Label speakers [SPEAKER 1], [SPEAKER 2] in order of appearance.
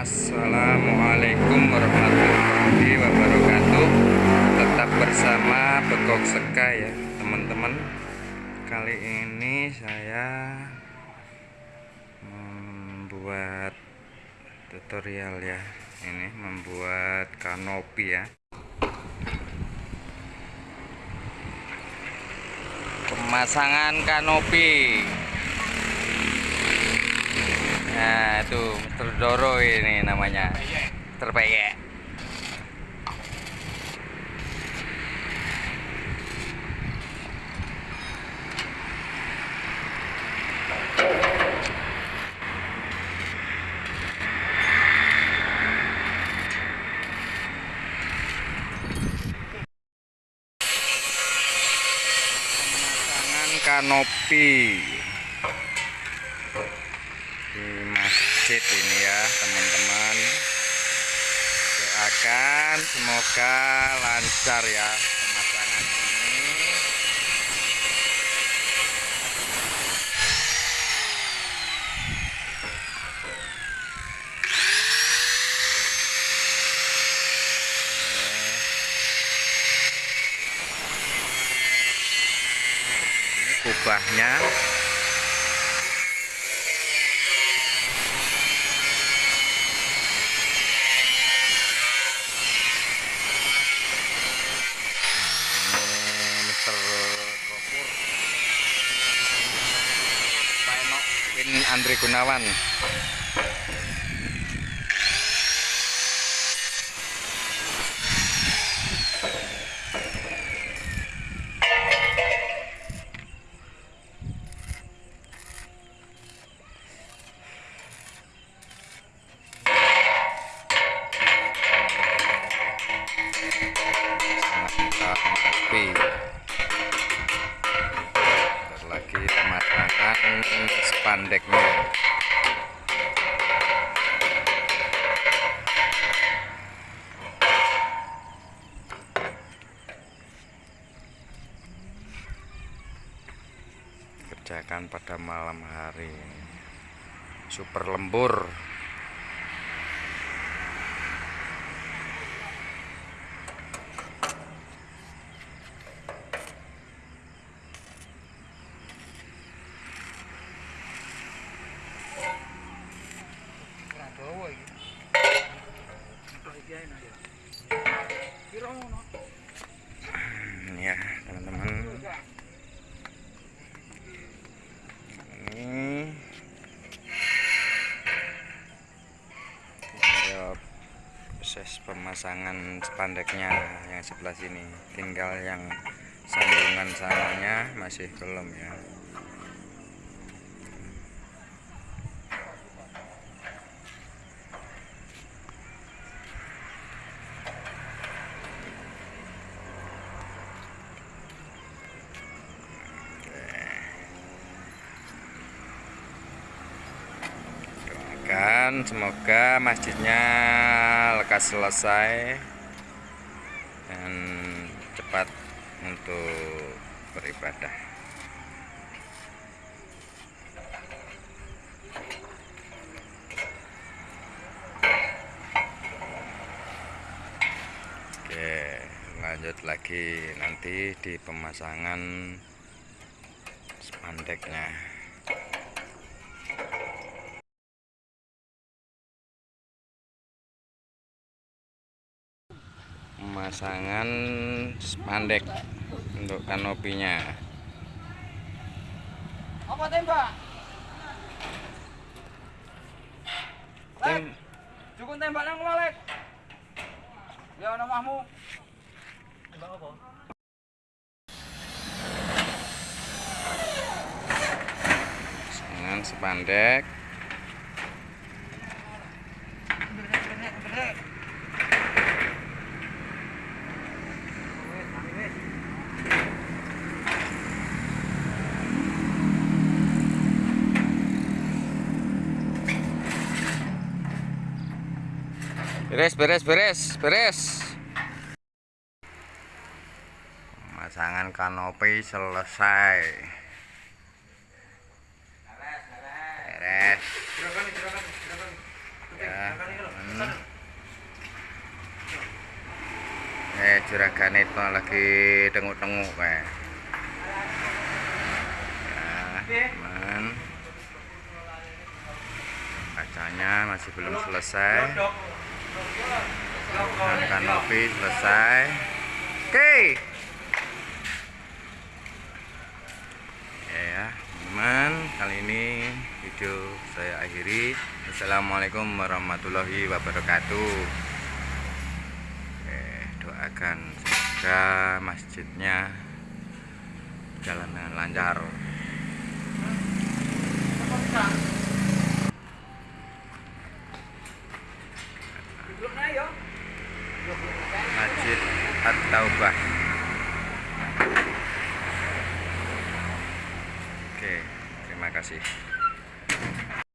[SPEAKER 1] Assalamualaikum warahmatullahi wabarakatuh. Tetap bersama Begok Seka ya teman-teman. Kali ini saya Membuat tutorial ya. Ini membuat kanopi ya. Pemasangan kanopi Nah itu Mr. Doro ini namanya Terpeyek kanopi di masjid ini ya teman-teman. Doakan semoga lancar ya pemasangan ini. Ini kubahnya Win Andri Gunawan. Lagi pemasangan spandeknya kerjakan pada malam hari. Super lembur ini ya teman-teman ini ya proses pemasangan spandeknya yang sebelah sini. Tinggal yang sambungan sananya masih belum ya doakan semoga masjidnya lekas selesai dan cepat untuk beribadah. Oke lanjut lagi nanti di pemasangan spandeknya pemasangan spandek untuk kanopinya
[SPEAKER 2] Apa tembak?
[SPEAKER 1] Tem
[SPEAKER 2] Cukup tembak nang Malek. Ya namahmu. Tembak apa?
[SPEAKER 1] pemasangan spandek beres beres beres beres. Pemasangan kanopi selesai. Beres. Ya hmm. eh juragan itu lagi tenguk-tenguk ya teman. Kacanya masih belum selesai dan kanopi selesai. Oke. Oke ya teman kali ini video saya akhiri. Assalamualaikum warahmatullahi wabarakatuh. Oke, doakan semoga masjidnya jalan dengan lancar Masjid At-Taubah. Oke terima kasih